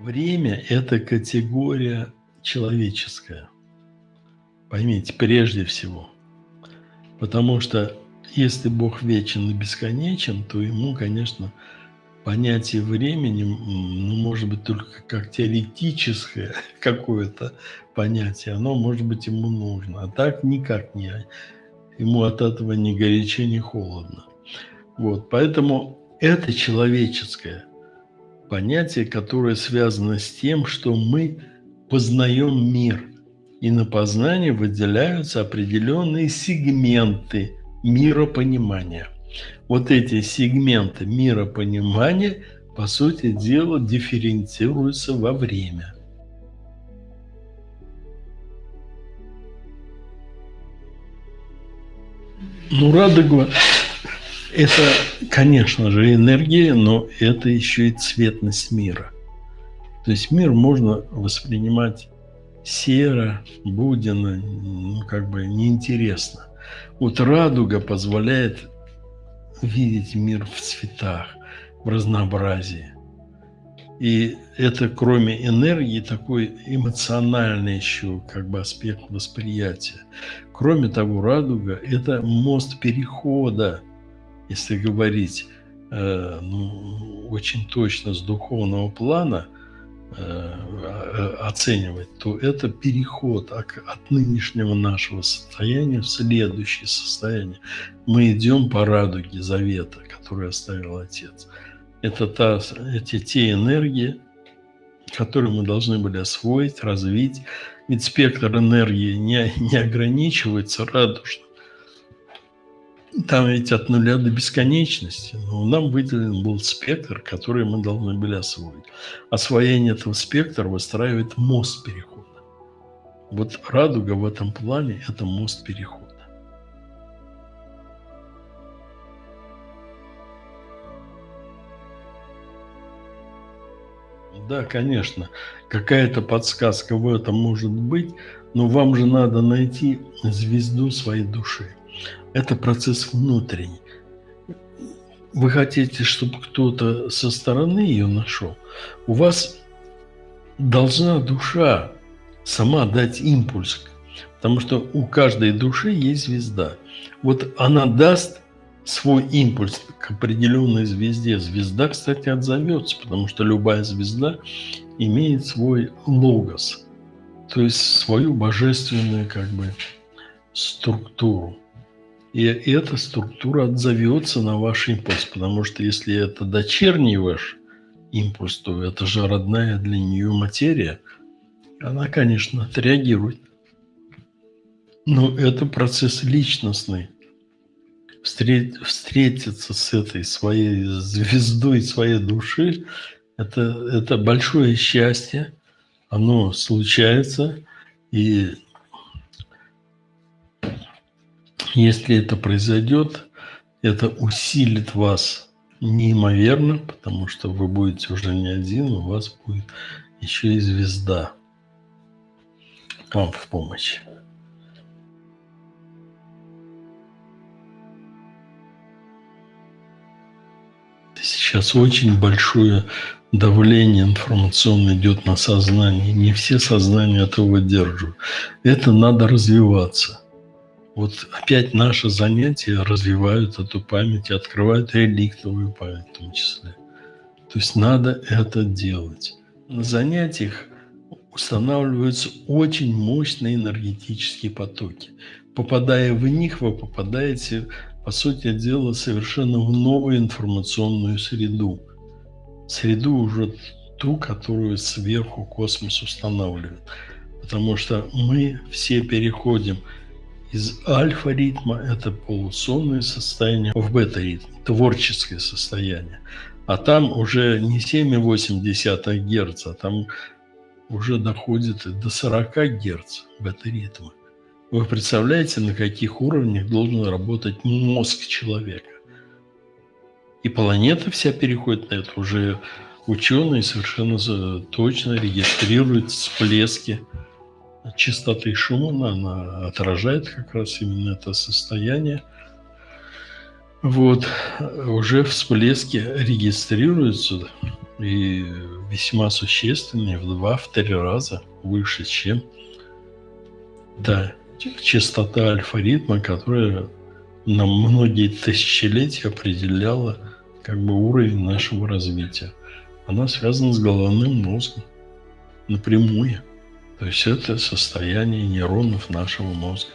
Время – это категория человеческая. Поймите, прежде всего. Потому что если Бог вечен и бесконечен, то ему, конечно, понятие времени, ну, может быть, только как теоретическое какое-то понятие, оно, может быть, ему нужно. А так никак не. Ему от этого ни горячо, ни холодно. Вот, поэтому это человеческое понятие, которое связано с тем, что мы познаем мир. И на познание выделяются определенные сегменты миропонимания. Вот эти сегменты миропонимания, по сути дела, дифференцируются во время. Ну, радуга это, конечно же, энергия, но это еще и цветность мира. То есть мир можно воспринимать серо, буденно, ну, как бы неинтересно. Вот радуга позволяет видеть мир в цветах, в разнообразии. И это, кроме энергии, такой эмоциональный еще как бы аспект восприятия. Кроме того, радуга – это мост перехода если говорить э, ну, очень точно с духовного плана, э, оценивать, то это переход от нынешнего нашего состояния в следующее состояние. Мы идем по радуге завета, который оставил Отец. Это та, эти те энергии, которые мы должны были освоить, развить. Ведь спектр энергии не, не ограничивается радужно там ведь от нуля до бесконечности. Но нам выделен был спектр, который мы должны были освоить. Освоение этого спектра выстраивает мост перехода. Вот радуга в этом плане – это мост перехода. Да, конечно, какая-то подсказка в этом может быть, но вам же надо найти звезду своей души. Это процесс внутренний. Вы хотите, чтобы кто-то со стороны ее нашел. У вас должна душа сама дать импульс, потому что у каждой души есть звезда. Вот она даст свой импульс к определенной звезде. Звезда, кстати, отзовется, потому что любая звезда имеет свой логос, то есть свою божественную как бы структуру. И эта структура отзовется на ваш импульс, потому что если это дочерний ваш импульс, то это же родная для нее материя. Она, конечно, отреагирует. Но это процесс личностный. Встреть, встретиться с этой своей звездой своей души это, – это большое счастье. Оно случается. И Если это произойдет, это усилит вас неимоверно, потому что вы будете уже не один, у вас будет еще и звезда вам в помощь. Сейчас очень большое давление информационное идет на сознание. Не все сознания этого выдерживают. Это надо развиваться. Вот опять наши занятия развивают эту память, открывают реликтовую память в том числе. То есть надо это делать. На занятиях устанавливаются очень мощные энергетические потоки. Попадая в них, вы попадаете, по сути дела, совершенно в новую информационную среду. Среду уже ту, которую сверху космос устанавливает. Потому что мы все переходим – из альфа-ритма, это полусонное состояние, в бета-ритм, творческое состояние. А там уже не 7,8 Гц, а там уже доходит до 40 Гц бета-ритма. Вы представляете, на каких уровнях должен работать мозг человека? И планета вся переходит на это. Уже ученые совершенно точно регистрируют всплески частоты Шумана, она отражает как раз именно это состояние. Вот, уже всплески регистрируются и весьма существенный, в два, в три раза выше, чем да, частота альфа-ритма, которая на многие тысячелетия определяла как бы уровень нашего развития. Она связана с головным мозгом напрямую. То есть это состояние нейронов нашего мозга.